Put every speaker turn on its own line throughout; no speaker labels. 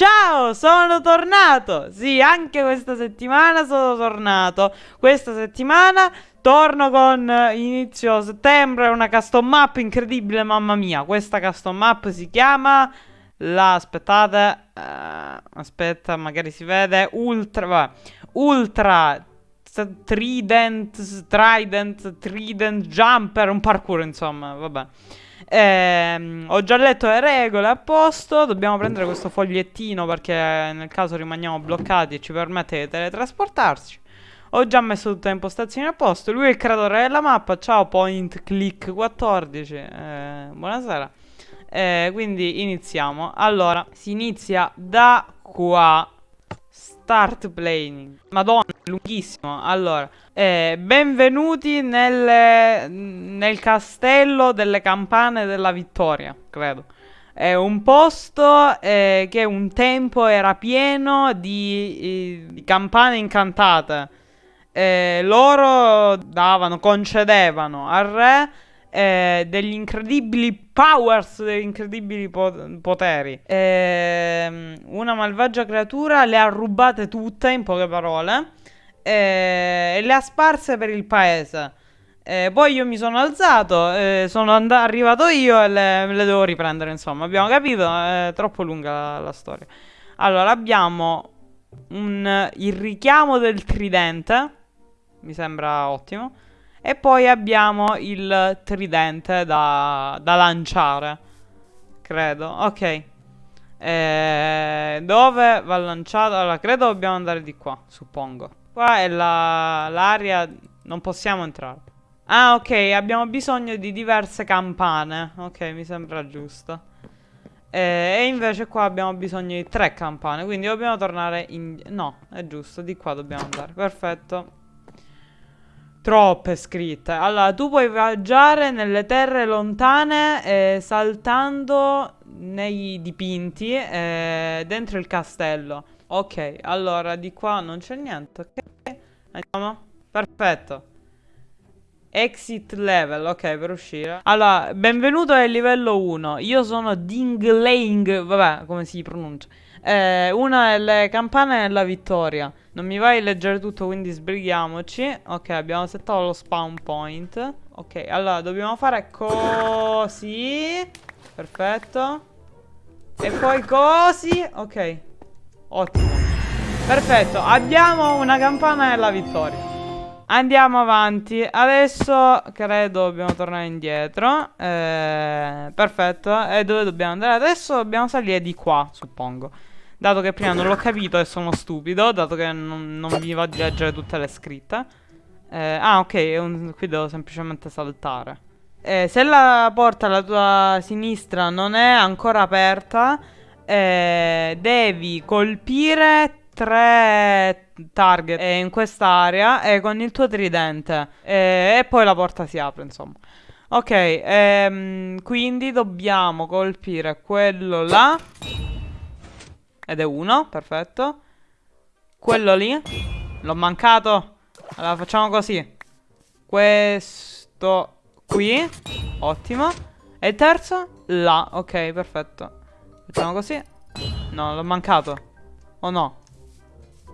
Ciao, sono tornato! Sì, anche questa settimana sono tornato. Questa settimana torno con eh, inizio settembre una custom map incredibile, mamma mia. Questa custom map si chiama... La, aspettate... Uh, aspetta, magari si vede. Ultra... Vabbè. Ultra... Trident... Trident... Trident Jumper... Un parkour, insomma, vabbè. Eh, ho già letto le regole a posto. Dobbiamo prendere questo fogliettino perché nel caso rimaniamo bloccati e ci permette di teletrasportarci. Ho già messo tutte le impostazioni a posto. Lui è il creatore della mappa. Ciao Point Click 14. Eh, buonasera. Eh, quindi iniziamo. Allora, si inizia da qua. Start playing. Madonna, lunghissimo. Allora, eh, benvenuti nel, nel castello delle campane della vittoria, credo. È un posto eh, che un tempo era pieno di, di campane incantate. Eh, loro davano, concedevano al re eh, degli incredibili powers, degli incredibili po poteri. Eh, una malvagia creatura le ha rubate tutte, in poche parole, e le ha sparse per il paese. Eh, poi io mi sono alzato, eh, sono arrivato io e le, le, devo riprendere, insomma, abbiamo capito? È troppo lunga la, la storia. Allora, abbiamo un, il richiamo del tridente, mi sembra ottimo. E poi abbiamo il tridente da, da lanciare. Credo. Ok. Eh, dove va lanciato? Allora, credo dobbiamo andare di qua, suppongo. Qua è l'area... La, non possiamo entrare. Ah, ok, abbiamo bisogno di diverse campane. Ok, mi sembra giusto. Eh, e invece qua abbiamo bisogno di tre campane, quindi dobbiamo tornare in... No, è giusto, di qua dobbiamo andare. Perfetto. Troppe scritte. Allora, tu puoi viaggiare nelle terre lontane eh, saltando nei dipinti eh, dentro il castello. Ok, allora di qua non c'è niente. Ok, andiamo. Perfetto. Exit level, ok, per uscire. Allora, benvenuto al livello 1. Io sono Dingling, vabbè, come si pronuncia. Eh, una delle campane della vittoria. Non mi vai a leggere tutto, quindi sbrighiamoci. Ok, abbiamo settato lo spawn point. Ok, allora dobbiamo fare così. Perfetto. E poi così. Ok. Ottimo. Perfetto, abbiamo una campana della vittoria. Andiamo avanti. Adesso credo dobbiamo tornare indietro. Eh, perfetto. E dove dobbiamo andare? Adesso dobbiamo salire di qua, suppongo. Dato che prima non l'ho capito e sono stupido, dato che non, non vi va di leggere tutte le scritte. Eh, ah, ok, un, qui devo semplicemente saltare. Eh, se la porta alla tua sinistra non è ancora aperta, eh, devi colpire tre target eh, in quest'area eh, con il tuo tridente. Eh, e poi la porta si apre, insomma. Ok, ehm, quindi dobbiamo colpire quello là. Ed è uno, perfetto. Quello lì. L'ho mancato. Allora facciamo così. Questo qui. Ottimo. E il terzo? Là. Ok, perfetto. Facciamo così. No, l'ho mancato. O oh, no?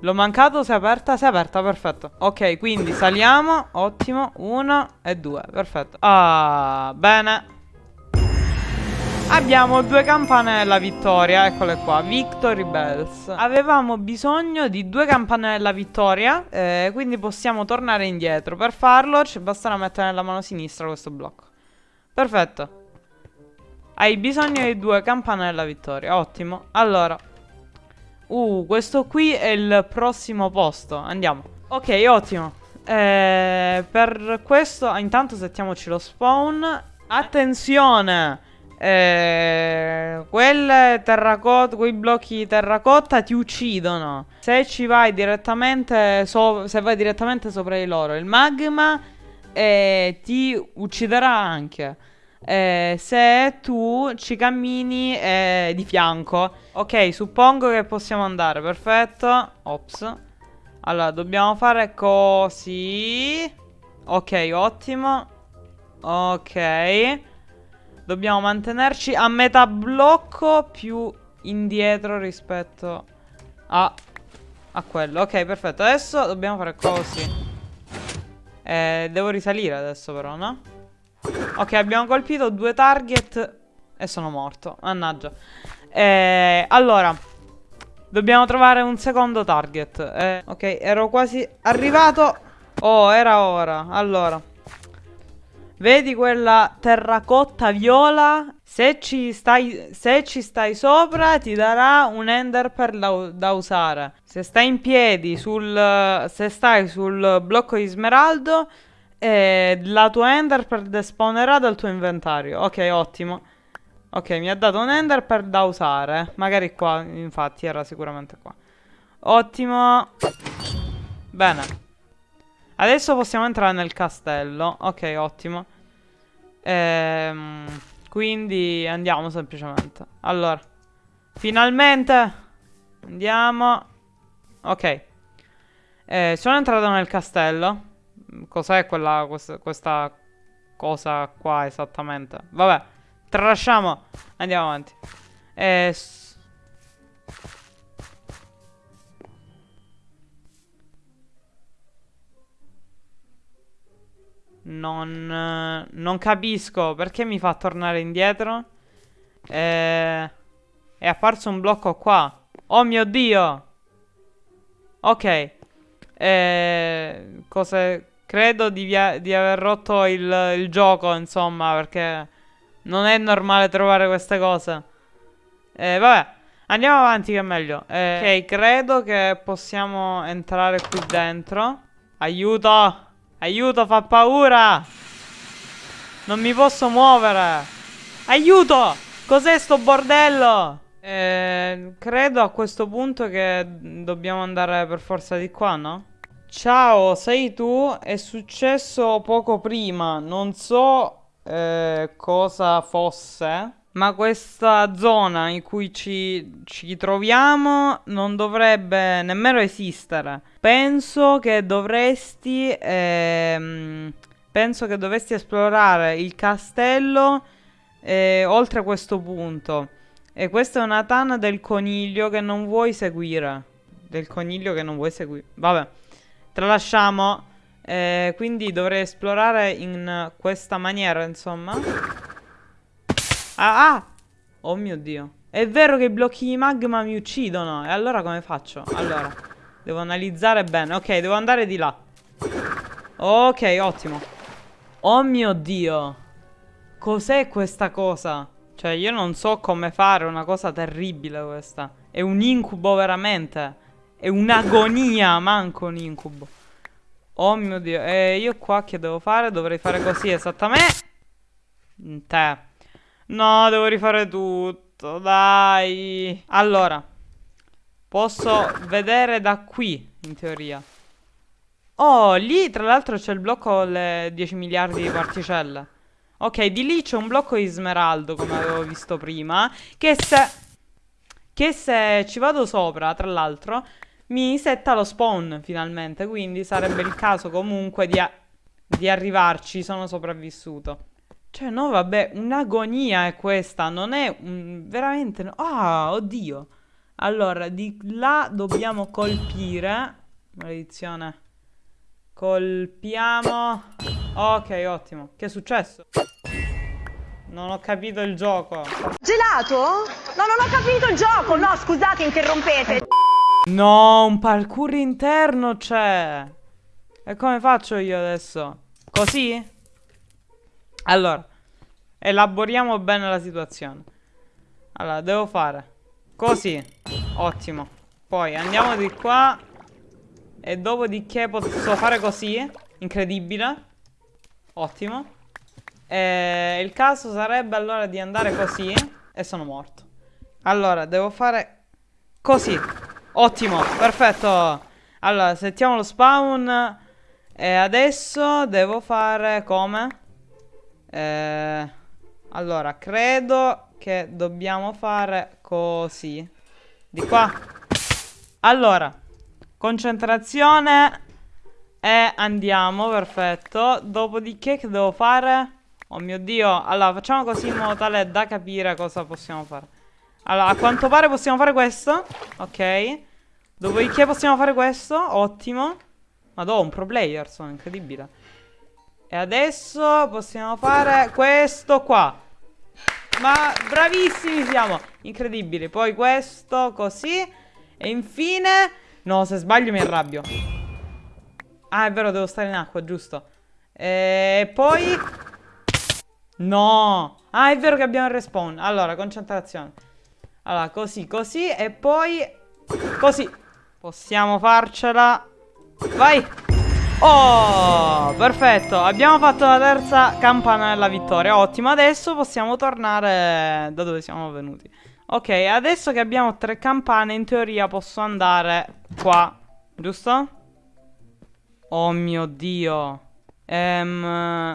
L'ho mancato, si è aperta, si è aperta, perfetto. Ok, quindi saliamo, ottimo. Uno e due, perfetto. Ah, bene. Abbiamo due campane della vittoria, eccole qua, Victory Bells. Avevamo bisogno di due campane della vittoria eh, Quindi possiamo tornare indietro. Per farlo ci basterà mettere nella mano sinistra questo blocco. Perfetto Hai bisogno di due campane della vittoria, ottimo Allora Uh, questo qui è il prossimo posto Andiamo Ok, ottimo eh, Per questo, intanto settiamoci lo spawn Attenzione eh, quelle terracotta, quei blocchi di terracotta ti uccidono. Se ci vai direttamente, so, se vai direttamente sopra di loro, il magma eh, ti ucciderà anche. Eh, se tu ci cammini eh, di fianco. Ok, suppongo che possiamo andare. Perfetto. Ops. Allora, dobbiamo fare così. Ok, ottimo. Ok. Dobbiamo mantenerci a metà blocco più indietro rispetto a, a quello. Ok, perfetto. Adesso dobbiamo fare così. Eh, devo risalire adesso però, no? Ok, abbiamo colpito due target e sono morto. Mannaggia. Eh, allora, dobbiamo trovare un secondo target. Eh, ok, ero quasi arrivato. Oh, era ora. Allora. Vedi quella terracotta viola? Se ci stai, se ci stai sopra ti darà un ender da, da, usare. Se stai in piedi sul... Se stai sul blocco di smeraldo eh, la tua ender per despawnerà dal tuo inventario. Ok, ottimo. Ok, mi ha dato un ender per da usare. Magari qua, infatti, era sicuramente qua. Ottimo. Bene. Adesso possiamo entrare nel castello. Ok, ottimo. Ehm, quindi andiamo semplicemente. Allora. Finalmente. Andiamo. Ok. Eh, sono entrato nel castello. Cos'è quella, questa, questa cosa qua esattamente? Vabbè. Tralasciamo. Andiamo avanti. Eh, Non, non capisco perché mi fa tornare indietro. Eh, è apparso un blocco qua. Oh mio Dio! Ok. Eh, cose, credo di, di aver rotto il, il, gioco, insomma, perché non è normale trovare queste cose. Eh, vabbè, andiamo avanti che è meglio. Eh, ok, credo che possiamo entrare qui dentro. Aiuto! Aiuto, fa paura! Non mi posso muovere! Aiuto! Cos'è sto bordello? Eh, credo a questo punto che dobbiamo andare per forza di qua, no? Ciao, sei tu? È successo poco prima. Non so eh, cosa fosse. Ma questa zona in cui ci, ci, troviamo non dovrebbe nemmeno esistere. Penso che dovresti. Ehm, penso che dovresti esplorare il castello eh, oltre questo punto. E questa è una tana del coniglio che non vuoi seguire. Del coniglio che non vuoi seguire. Vabbè, tralasciamo. Eh, quindi dovrei esplorare in questa maniera, insomma. Ah, ah! Oh mio Dio. È vero che i blocchi di magma mi uccidono. E allora come faccio? Allora, devo analizzare bene. Ok, devo andare di là. Ok, ottimo. Oh mio Dio. Cos'è questa cosa? Cioè, io non so come fare una cosa terribile questa. È un incubo veramente. È un'agonia, manco un incubo. Oh mio Dio. E io qua che devo fare? Dovrei fare così esattamente. Te. No, devo rifare tutto, dai. Allora, posso vedere da qui, in teoria. Oh, lì tra l'altro c'è il blocco con le 10 miliardi di particelle. Ok, di lì c'è un blocco di smeraldo, come avevo visto prima, che se... Che se ci vado sopra, tra l'altro, mi setta lo spawn finalmente, quindi sarebbe il caso comunque di, di arrivarci, sono sopravvissuto. Cioè, no, vabbè, un'agonia è questa, non è un... veramente... Ah, oddio. Allora, di là dobbiamo colpire. Maledizione. Colpiamo. Ok, ottimo. Che è successo? Non ho capito il gioco.
Gelato? No, non ho capito il gioco. No, scusate, interrompete.
No, un parkour interno c'è. E come faccio io adesso? Così? Allora, elaboriamo bene la situazione. Allora, devo fare così. Ottimo. Poi andiamo di qua. E dopodiché posso fare così. Incredibile. Ottimo. E il caso sarebbe allora di andare così. E sono morto. Allora, devo fare così. Ottimo, perfetto. Allora, settiamo lo spawn. E adesso devo fare come? Eh, allora, credo che dobbiamo fare così. Di qua. Allora, concentrazione e andiamo, perfetto. Dopodiché che devo fare? Oh mio Dio. Allora, facciamo così in modo tale da capire cosa possiamo fare. Allora, a quanto pare possiamo fare questo. Ok. Dopodiché possiamo fare questo. Ottimo. Madò, un pro player, sono incredibile. E adesso possiamo fare questo qua. Ma bravissimi siamo. Incredibili. Poi questo così. E infine... No, se sbaglio mi arrabbio. Ah, è vero, devo stare in acqua, giusto. E poi... No. Ah, è vero che abbiamo il respawn. Allora, concentrazione. Allora, così, così. E poi... Così. Possiamo farcela. Vai. Oh, perfetto. Abbiamo fatto la terza campana della vittoria. Ottimo. Adesso possiamo tornare da dove siamo venuti. Ok, adesso che abbiamo tre campane, in teoria posso andare qua. Giusto? Oh mio Dio. Ehm...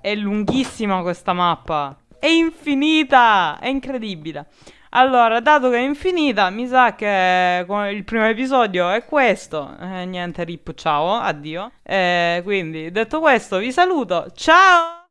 È lunghissima questa mappa. È infinita. È incredibile. Allora, dato che è infinita, mi sa che il primo episodio è questo. Eh, niente, rip, ciao, addio. Eh, quindi, detto questo, vi saluto. Ciao!